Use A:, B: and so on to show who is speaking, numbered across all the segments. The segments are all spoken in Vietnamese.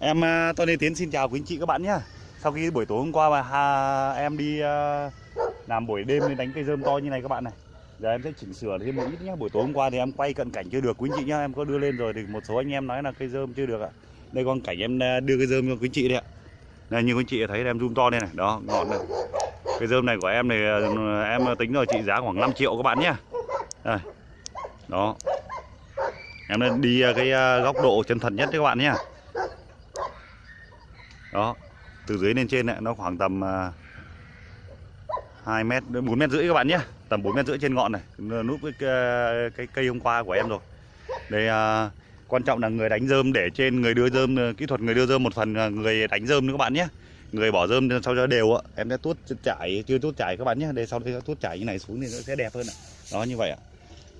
A: Em à, Tony Tiến xin chào quý anh chị các bạn nhé Sau khi buổi tối hôm qua mà ha, em đi uh, làm buổi đêm nên đánh cây rơm to như này các bạn này Giờ em sẽ chỉnh sửa thêm một ít nhé Buổi tối hôm qua thì em quay cận cảnh chưa được quý anh chị nhé. Em có đưa lên rồi thì một số anh em nói là cây rơm chưa được ạ. Đây con cảnh em đưa cây rơm cho quý anh chị đây ạ. Đây như quý anh chị thấy em zoom to đây này. Đó ngọn này. Cây rơm này của em này em tính rồi trị giá khoảng 5 triệu các bạn nhé Đây. Đó. Em đi cái góc độ chân thật nhất các bạn nhé đó từ dưới lên trên này, nó khoảng tầm à, hai 2 mét 4 mét rưỡi các bạn nhé. Tầm 4 mét rưỡi trên ngọn này núp cái, cái cây hôm qua của em rồi. Đây à, quan trọng là người đánh rơm để trên người đưa rơm à, kỹ thuật người đưa rơm một phần à, người đánh rơm nữa các bạn nhé. Người bỏ rơm sau cho đều ạ. Em sẽ tuốt trải chưa tuốt trải các bạn nhé. Đây sau đây tuốt trải như này xuống thì nó sẽ đẹp hơn ạ. Đó như vậy ạ.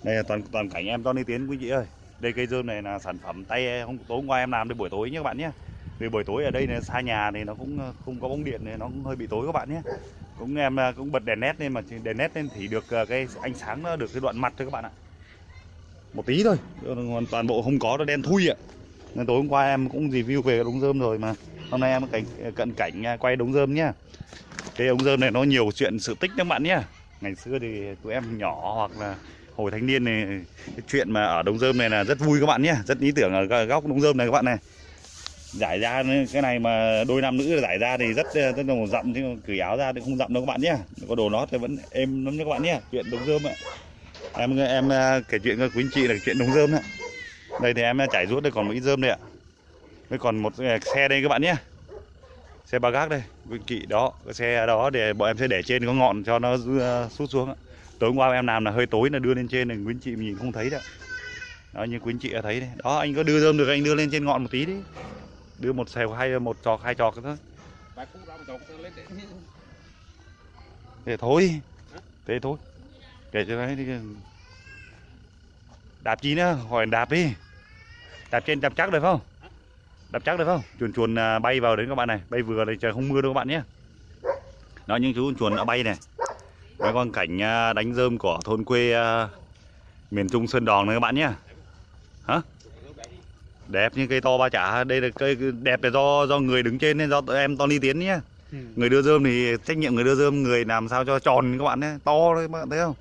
A: Đây là toàn toàn cảnh em Tony Tiến quý chị ơi. Đây cây rơm này là sản phẩm tay hôm tối hôm qua em làm đến buổi tối nhé các bạn nhé vì buổi tối ở đây là xa nhà thì nó cũng ờ, không có bóng điện này nó cũng hơi bị tối các bạn nhé. Cũng em ờ, cũng bật đèn nét lên mà đèn nét lên thì được ờ, cái ánh sáng nó được cái đoạn mặt thôi các bạn ạ. Một tí thôi. Toàn bộ không có nó đen thui ạ. Nên tối hôm qua em cũng review về đống rơm rồi mà. Hôm nay em cảnh cận cảnh quay đống rơm nhá. Cái ống rơm này nó nhiều chuyện sự tích các bạn nhé ngày xưa thì tụi em nhỏ hoặc là hồi thanh niên này cái chuyện mà ở đống rơm này là rất vui các bạn nhé rất ý tưởng ở góc đống rơm này các bạn này giải ra cái này mà đôi nam nữ giải ra thì rất rất là dặm chứ cởi áo ra thì không dặm đâu các bạn nhé. Có đồ nó thì vẫn êm lắm các bạn nhé. Chuyện đống rơm ạ. Em em à, kể chuyện với quý anh chị là chuyện đống rơm ạ. Đây thì em à, chảy rút đây, còn một ít rơm đây ạ. Với còn một à, xe đây các bạn nhé. Xe ba gác đây, quý anh chị đó, cái xe đó để bọn em sẽ để trên có ngọn cho nó sút xuống tối qua em làm là hơi tối là đưa lên trên này quý anh chị nhìn không thấy đâu. Đó, như quý anh chị đã thấy đấy. Đó, anh có đưa rơm được, anh đưa lên trên ngọn một tí đi đưa một xèo hay một trò hai trò thôi thế thôi. Thế thôi. Kể cho đấy đi. Đạp chi nữa hỏi đạp đi. Đạp trên đạp chắc được không? Đạp chắc được không? Chuồn chuồn à, bay vào đấy các bạn này. Bay vừa đây trời không mưa đâu các bạn nhé. Đó những chú chuồn đã bay này. Mấy con cảnh à, đánh rơm của thôn quê à, miền trung sơn đòn này các bạn nhé. Hả đẹp như cây to ba chả. Đây là cây đẹp là do do người đứng trên nên do em Tony Tiến nhé ừ. người đưa rơm thì trách nhiệm người đưa rơm người làm sao cho tròn các bạn nhé to đấy các bạn thấy không?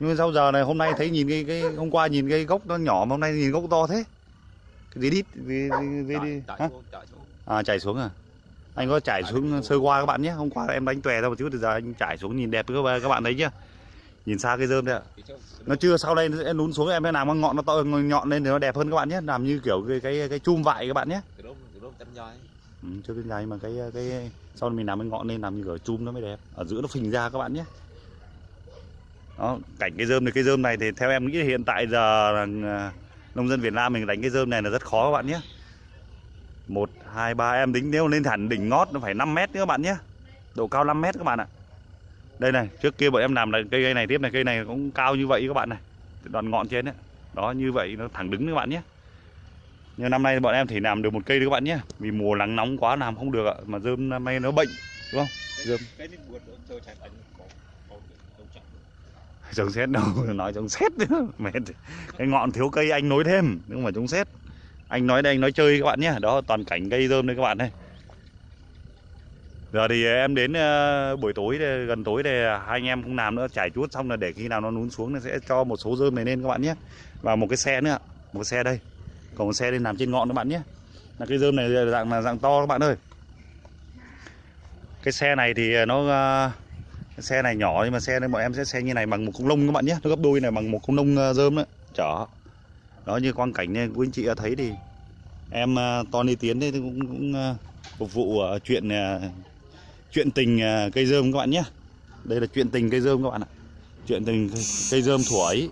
A: Nhưng sau giờ này hôm nay thấy nhìn cái, cái hôm qua nhìn cái gốc nó nhỏ mà hôm nay nhìn gốc to thế. Cái gì đít gì, gì, đi à chảy xuống à? Anh có chảy xuống sơ qua các bạn nhé. Hôm qua em đánh tòe ra một chút thì giờ anh chảy xuống nhìn đẹp các bạn thấy chưa nhìn xa cái rơm đấy ạ. Nó chưa sau đây nó sẽ lún xuống em làm con ngọn nó to nhọn lên thì nó đẹp hơn các bạn nhé. Làm như kiểu cái cái cái chum vại các bạn nhé. Ừ, chưa cái dài mà cái cái sau mình làm cái ngọn lên làm như kiểu chum nó mới đẹp. Ở giữa nó phình ra các bạn nhé. Đó cảnh cái rơm này cái rơm này thì theo em nghĩ hiện tại giờ là nông dân Việt Nam mình đánh cái rơm này là rất khó các bạn nhé. Một hai ba em tính nếu lên hẳn đỉnh ngót nó phải 5 mét nữa các bạn nhé. Độ cao 5 mét các bạn ạ đây này trước kia bọn em làm là cây, cây này tiếp này cây này cũng cao như vậy các bạn này. Đoạn ngọn trên đấy đó như vậy nó thẳng đứng các bạn nhé. Nhưng năm nay bọn em chỉ làm được một cây đấy các bạn nhé. Vì mùa nắng nóng quá làm không được ạ mà dơm năm nay nó bệnh đúng không? Dơm trồng xét đâu nói trồng xét. Nữa mệt. Cái ngọn thiếu cây anh nối thêm nhưng mà trồng xét. Anh nói đây anh nói chơi các bạn nhé. Đó toàn cảnh cây dơm đây các bạn đây giờ thì em đến ờ, buổi tối gần tối thì hai anh em không làm nữa trải chuốt xong là để khi nào nó nún xuống nó sẽ cho một số rơm này lên các bạn nhé. Và một cái xe nữa một xe đây. Còn một xe lên làm trên ngọn các bạn nhé. Là cái rơm này dạng là dạng to các bạn ơi. Cái xe này thì nó cái xe này nhỏ nhưng mà xe này bọn em sẽ xe như này bằng một con lông các bạn nhé. Nó gấp đôi này bằng một con lông ờ, rơm đấy chở. Đó như quang cảnh này quý anh chị thấy thì em Tony Tiến đây cũng, cũng phục vụ chuyện chuyện tình à, cây dơm các bạn nhé. Đây là chuyện tình cây dơm các bạn ạ. Chuyện tình cây dơm thuở ấy.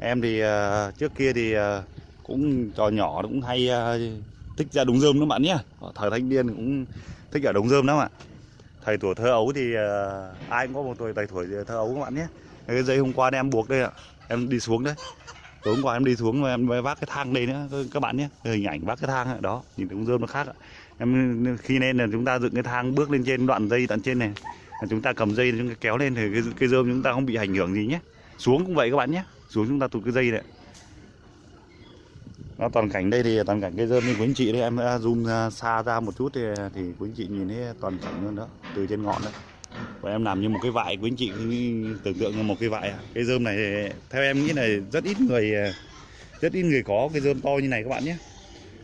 A: Em thì uh, trước kia thì uh, cũng trò nhỏ cũng hay uh, thích ra đống dơm các bạn nhé. Thời thanh niên cũng thích ở đống dơm lắm ạ. Thầy tuổi thơ ấu thì uh, ai cũng có một tuổi thầy tuổi thơ ấu các bạn nhé. Cái dây hôm qua em buộc đây ạ. Em đi xuống đấy. Tối hôm qua em đi xuống và em vác cái thang đây nữa các bạn nhé. Hình ảnh vác cái thang đó nhìn đống dơm nó khác ạ em khi nên là chúng ta dựng cái thang bước lên trên đoạn dây tận trên này. Là chúng ta cầm dây chúng ta kéo lên thì cái, cái rơm chúng ta không bị ảnh hưởng gì nhé. Xuống cũng vậy các bạn nhé. Xuống chúng ta tụt cái dây này nó toàn cảnh đây thì toàn cảnh cái dơm như quý anh chị đây em đã zoom xa ra một chút thì thì quý anh chị nhìn thấy toàn cảnh luôn đó từ trên ngọn đó và em làm như một cái vại quý anh chị tưởng tượng như một cái vại à. cái dơm này theo em nghĩ là rất ít người rất ít người có cái dơm to như này các bạn nhé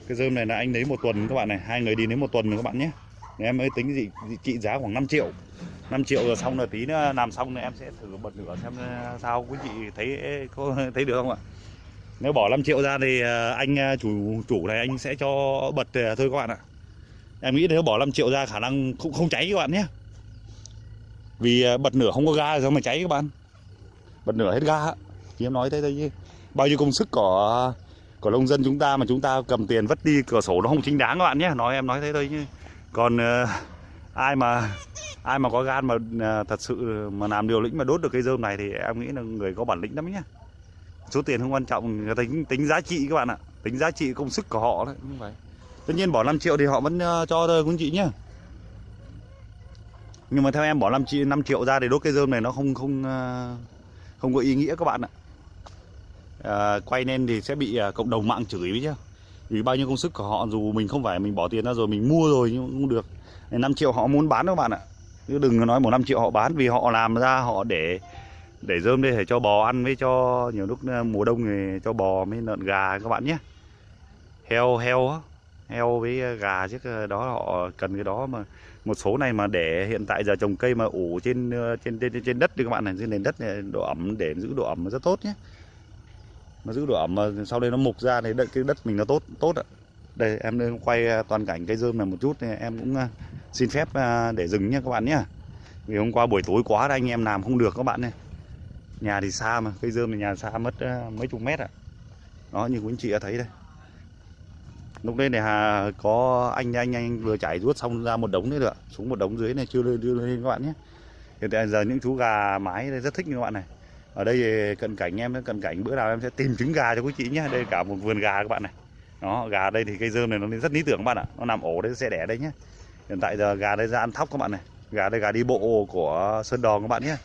A: cái dơm này là anh lấy một tuần các bạn này, hai người đi lấy một tuần rồi các bạn nhé. Em mới tính gì trị giá khoảng 5 triệu. 5 triệu rồi xong rồi tí nữa làm xong rồi em sẽ thử bật lửa xem ờ, sao quý chị thấy có thấy được không ạ? Nếu bỏ 5 triệu ra thì ờ, anh ờ, chủ chủ này anh sẽ cho bật thôi các bạn ạ. Em nghĩ nếu bỏ 5 triệu ra khả năng cũng không cháy các bạn nhé. Vì bật nửa không có ga rồi mà cháy các bạn? Bật nửa hết ga thì em nói thế thôi chứ. Bao nhiêu công sức của của nông dân chúng ta mà chúng ta cầm tiền vất đi cửa sổ nó không chính đáng các bạn nhé. Nói em nói thế thôi chứ. Còn uh, ai mà ai mà có gan mà uh, thật sự mà làm điều lĩnh mà đốt được cây dơm này thì em nghĩ là người có bản lĩnh lắm nhé. Số tiền không quan trọng tính tính giá trị các bạn ạ. Tính giá trị công sức của họ đấy như vậy tất nhiên bỏ 5 triệu thì họ vẫn uh, cho thôi quý chị nhé. Nhưng mà theo em bỏ 5 triệu 5 triệu ra để đốt cây dơm này nó không không uh, không có ý nghĩa các bạn ạ à, quay lên thì sẽ bị à, cộng đồng mạng chửi với chứ vì bao nhiêu công sức của họ dù mình không phải mình bỏ tiền ra rồi mình mua rồi nhưng không được. 5 triệu họ muốn bán các bạn ạ. Chứ đừng nói một năm triệu họ bán vì họ làm ra họ để để dơm đây để cho bò ăn với cho nhiều lúc ờ, mùa đông thì cho bò với lợn gà các bạn nhé. Heo heo heo với gà chứ đó họ cần cái đó mà. Một số này mà để hiện tại giờ trồng cây mà ủ trên trên trên trên đất thì các bạn này trên nền đất này độ ẩm để giữ độ ẩm rất tốt nhé nó giữ độ ẩm mà sau đây nó mục ra thì đất, cái đất mình nó tốt tốt ạ. Đây, em quay à, toàn cảnh cây dơm này một chút, thì em cũng à, xin phép à, để dừng nhé các bạn nhé. Vì hôm qua buổi tối quá anh em làm không được các bạn này nhà thì xa mà, cây dơm thì nhà xa mất mấy chục mét ạ. À. đó, như quý anh chị đã thấy đây. Lúc đây này hà có anh anh anh vừa chảy ruốt xong ra một đống đấy được xuống một đống dưới này, chưa lên chưa lên các bạn nhé. Hiện tại giờ những chú gà mái đây rất thích như các bạn này ở đây cận cảnh em, cận cảnh bữa nào em sẽ tìm trứng gà cho quý chị nhé đây cả một vườn gà các bạn này. Đó, gà đây thì cây dơm này nó rất lý tưởng các bạn ạ. Nó nằm ổ đấy sẽ đẻ đây nhé hiện tại giờ gà đây ra ăn thóc các bạn này. Gà đây gà đi bộ của sơn đòn các bạn nhé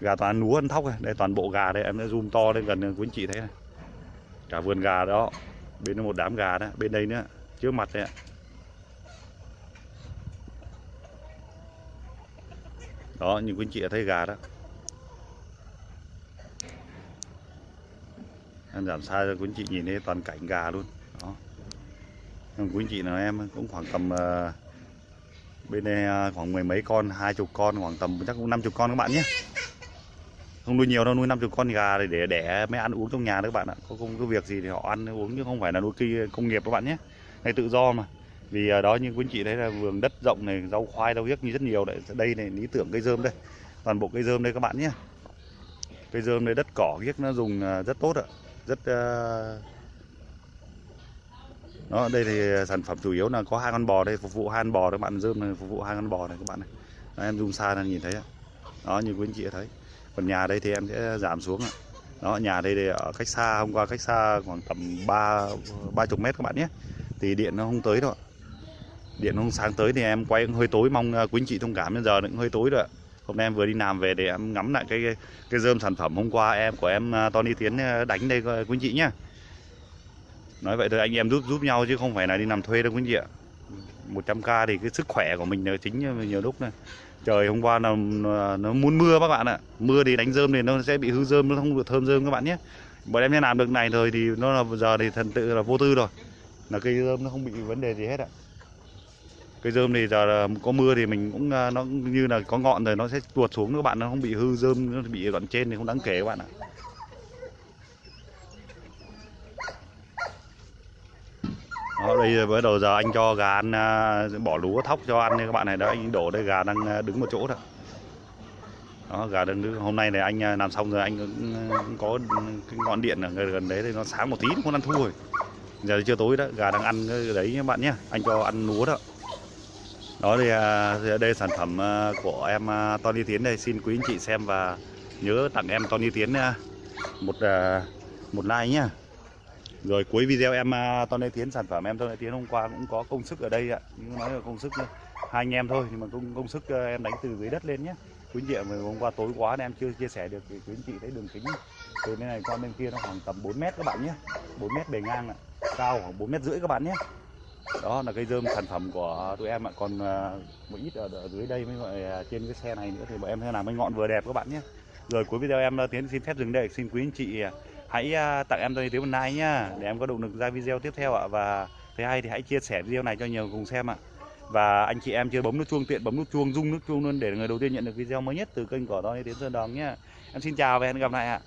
A: gà toàn núa ăn thóc này. Đây, toàn bộ gà đây, em đã zoom to lên gần quý chị thấy này. Cả vườn gà đó. Bên một đám gà đó, bên đây nữa, trước mặt đấy ạ. Đó, như quý chị đã thấy gà đó. Em giảm xa cho quý anh chị nhìn thấy toàn cảnh gà luôn. Đó. Quý anh chị nào em cũng khoảng tầm uh, bên đây ờ, khoảng mười mấy con hai chục con khoảng tầm chắc cũng năm chục con các bạn nhé. Không nuôi nhiều đâu nuôi 50 con gà để để đẻ mới ăn uống trong nhà đấy các bạn ạ. Có không có việc gì thì họ ăn uống chứ không phải là nuôi kia công nghiệp các bạn nhé. Này tự do mà. Vì ờ, đó như quý anh chị thấy là vườn đất rộng này rau khoai rau hiếc như rất nhiều đấy. Đây này lý tưởng cây dơm đây. Toàn bộ cây dơm đây các bạn nhé. Cây dơm đây đất cỏ hiếc nó dùng rất tốt ạ rất ờ, đó đây thì ờ, sản phẩm chủ yếu là có hai con bò đây phục vụ hai con bò các bạn dơm này phục vụ hai con bò này các bạn này. Đó, em zoom xa là nhìn thấy đó như quý anh chị thấy. Còn nhà đây thì em sẽ giảm xuống đó nhà đây thì ở cách xa hôm qua cách xa khoảng tầm ba ba chục mét các bạn nhé. Thì điện nó không tới đâu điện nó không sáng tới thì em quay cũng hơi tối mong ờ, quý anh chị thông cảm bây giờ cũng hơi tối rồi hôm nay em vừa đi làm về để em ngắm lại cái cái dơm sản phẩm hôm qua em của em à, Tony Tiến à, đánh đây quý anh chị nhá. Nói vậy thôi, anh em giúp giúp nhau chứ không phải là đi làm thuê đâu quý anh chị ạ. 100k thì cái sức khỏe của mình là chính nhiều lúc này. Trời, hôm qua là nó muốn mưa các bạn ạ. Mưa thì đánh dơm thì nó sẽ bị hư dơm nó không được thơm dơm các bạn nhé. Bọn em sẽ làm được này rồi thì nó là, giờ thì thần tự là vô tư rồi. Là cây dơm nó không bị vấn đề gì hết ạ cây dơm thì giờ có mưa thì mình cũng à, nó như là có ngọn rồi nó sẽ tuột xuống các bạn nó không bị hư dơm nó bị đoạn trên thì không đáng kể các bạn ạ. Đó, đây bắt đầu giờ anh cho gà ăn à, bỏ lúa thóc cho ăn các bạn này. Đó anh đổ đây gà đang à, đứng một chỗ đó đó gà đang đứng. Hôm nay này anh làm xong rồi anh cũng có cái ngọn điện ở gần đấy thì nó sáng một tí nó không ăn thua rồi. Giờ chưa tối đó gà đang ăn đấy các bạn nhé anh cho ăn lúa đó đó thì à, đây sản phẩm à, của em à, Tony Tiến đây. Xin quý anh chị xem và nhớ tặng em Tony Tiến một một like nhá. Rồi cuối video em Tony Tiến, sản phẩm em Tony Tiến hôm qua cũng có công sức ở đây ạ. Nhưng nói là công sức hai anh em thôi, nhưng mà công công sức em đánh từ dưới đất lên nhé quý anh chị mà hôm qua tối quá nên em chưa chia sẻ được thì quý anh chị thấy đường kính từ bên này qua bên kia nó khoảng tầm 4 mét các bạn nhé 4 mét bề ngang ạ. Cao khoảng 4 mét rưỡi các bạn nhé đó là cây dơm sản phẩm của tụi em ạ. Còn à, một ít ở, ở dưới đây mới gọi trên cái xe này nữa thì bọn em sẽ làm cái ngọn vừa đẹp các bạn nhé. Rồi cuối video em à, tiến xin phép dừng đây. Xin quý anh chị à, hãy tặng em tôi tiếng một like nhá để em có động lực ra video tiếp theo ạ. Và thấy hay thì hãy chia sẻ video này cho nhiều cùng xem ạ. Và anh chị em chưa bấm nút chuông tiện bấm nút chuông rung nút chuông luôn để người đầu tiên nhận được video mới nhất từ kênh của tôi tiến sơn đồng nhé em xin chào và hẹn gặp lại ạ.